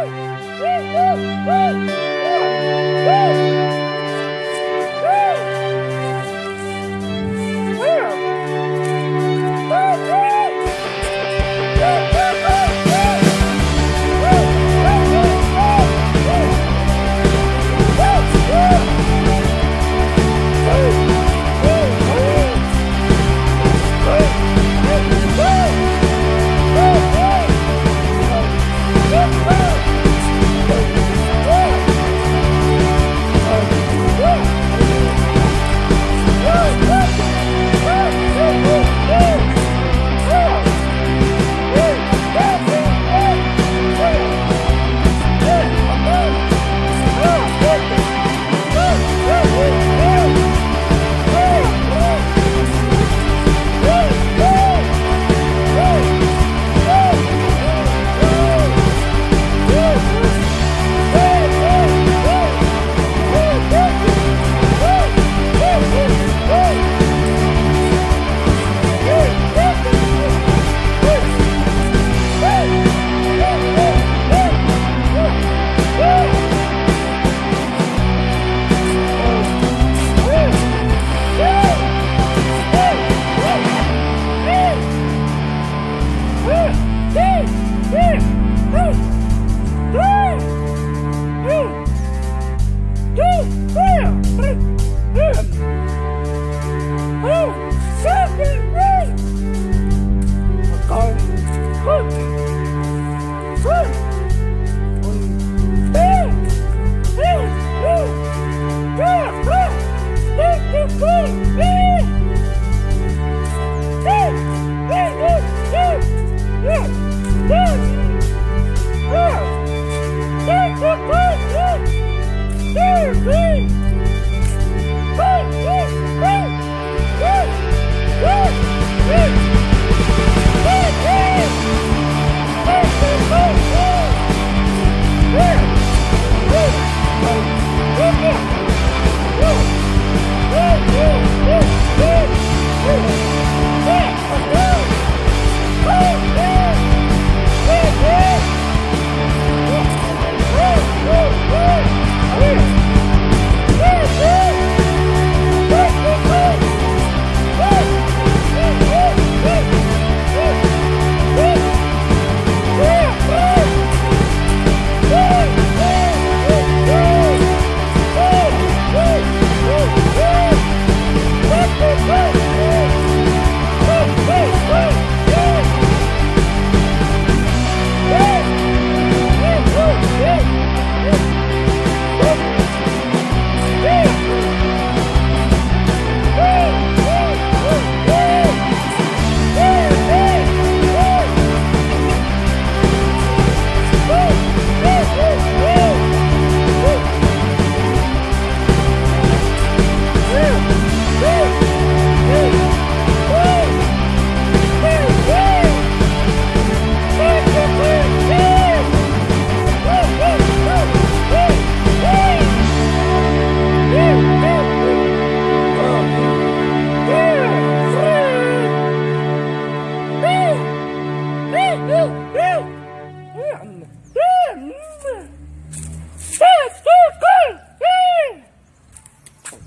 Woo! Woo! Woo! Woo!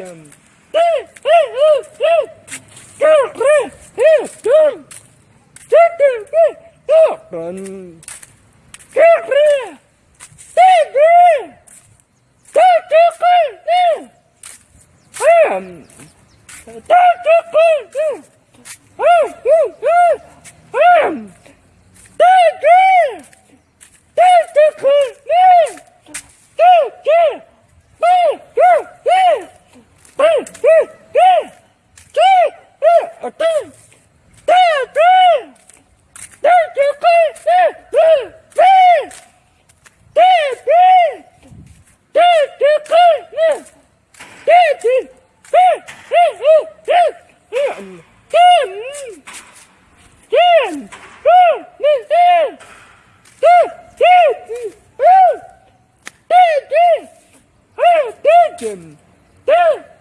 at them. Run. Dick him. Dick.